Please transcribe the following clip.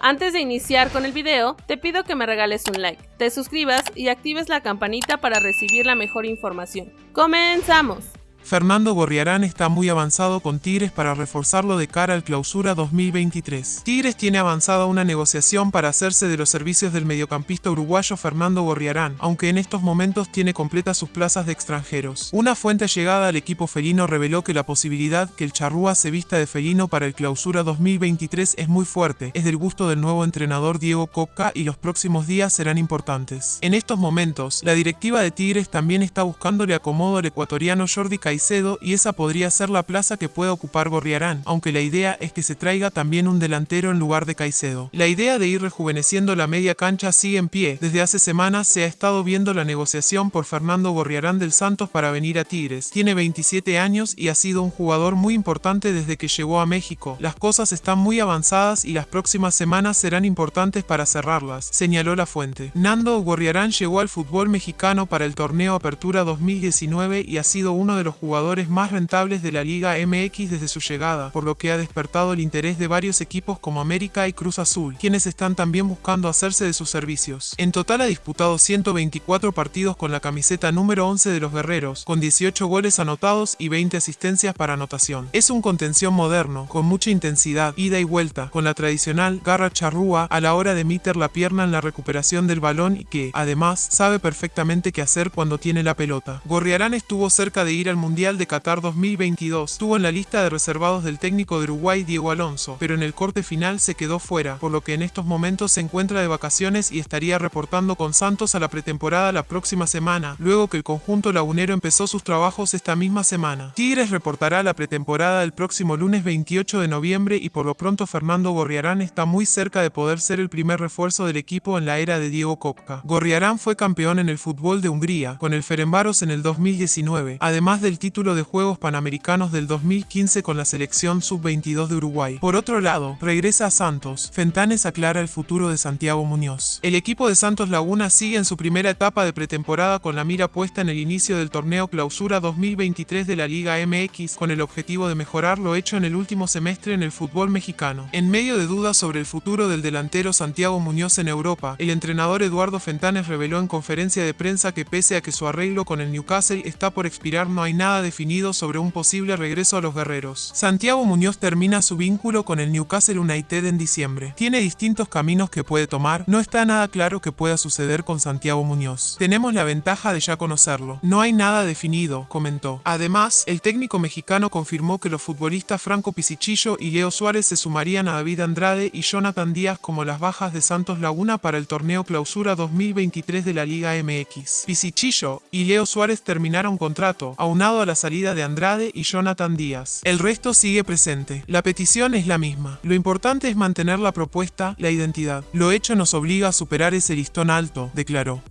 Antes de iniciar con el video, te pido que me regales un like, te suscribas y actives la campanita para recibir la mejor información. ¡Comenzamos! Fernando Gorriarán está muy avanzado con Tigres para reforzarlo de cara al clausura 2023. Tigres tiene avanzada una negociación para hacerse de los servicios del mediocampista uruguayo Fernando Gorriarán, aunque en estos momentos tiene completas sus plazas de extranjeros. Una fuente llegada al equipo felino reveló que la posibilidad que el charrúa se vista de felino para el clausura 2023 es muy fuerte, es del gusto del nuevo entrenador Diego Coca y los próximos días serán importantes. En estos momentos, la directiva de Tigres también está buscándole acomodo al ecuatoriano Jordi Caicedo y esa podría ser la plaza que pueda ocupar Gorriarán, aunque la idea es que se traiga también un delantero en lugar de Caicedo. La idea de ir rejuveneciendo la media cancha sigue en pie. Desde hace semanas se ha estado viendo la negociación por Fernando Gorriarán del Santos para venir a Tigres. Tiene 27 años y ha sido un jugador muy importante desde que llegó a México. Las cosas están muy avanzadas y las próximas semanas serán importantes para cerrarlas, señaló la fuente. Nando Gorriarán llegó al fútbol mexicano para el torneo Apertura 2019 y ha sido uno de los jugadores más rentables de la Liga MX desde su llegada, por lo que ha despertado el interés de varios equipos como América y Cruz Azul, quienes están también buscando hacerse de sus servicios. En total ha disputado 124 partidos con la camiseta número 11 de los guerreros, con 18 goles anotados y 20 asistencias para anotación. Es un contención moderno, con mucha intensidad, ida y vuelta, con la tradicional garra charrúa a la hora de meter la pierna en la recuperación del balón y que, además, sabe perfectamente qué hacer cuando tiene la pelota. Gorriarán estuvo cerca de ir al Mundial de Qatar 2022. Estuvo en la lista de reservados del técnico de Uruguay Diego Alonso, pero en el corte final se quedó fuera, por lo que en estos momentos se encuentra de vacaciones y estaría reportando con Santos a la pretemporada la próxima semana, luego que el conjunto lagunero empezó sus trabajos esta misma semana. Tigres reportará la pretemporada el próximo lunes 28 de noviembre y por lo pronto Fernando Gorriarán está muy cerca de poder ser el primer refuerzo del equipo en la era de Diego Kopka. Gorriarán fue campeón en el fútbol de Hungría, con el Ferenbaros en el 2019, además del título de Juegos Panamericanos del 2015 con la selección sub-22 de Uruguay. Por otro lado, regresa a Santos. Fentanes aclara el futuro de Santiago Muñoz. El equipo de Santos Laguna sigue en su primera etapa de pretemporada con la mira puesta en el inicio del torneo Clausura 2023 de la Liga MX con el objetivo de mejorar lo hecho en el último semestre en el fútbol mexicano. En medio de dudas sobre el futuro del delantero Santiago Muñoz en Europa, el entrenador Eduardo Fentanes reveló en conferencia de prensa que pese a que su arreglo con el Newcastle está por expirar no hay nada definido sobre un posible regreso a los guerreros. Santiago Muñoz termina su vínculo con el Newcastle United en diciembre. Tiene distintos caminos que puede tomar, no está nada claro que pueda suceder con Santiago Muñoz. Tenemos la ventaja de ya conocerlo. No hay nada definido, comentó. Además, el técnico mexicano confirmó que los futbolistas Franco Pisichillo y Leo Suárez se sumarían a David Andrade y Jonathan Díaz como las bajas de Santos Laguna para el torneo Clausura 2023 de la Liga MX. Pisichillo y Leo Suárez terminaron contrato, aunado a la salida de Andrade y Jonathan Díaz. El resto sigue presente. La petición es la misma. Lo importante es mantener la propuesta, la identidad. Lo hecho nos obliga a superar ese listón alto, declaró.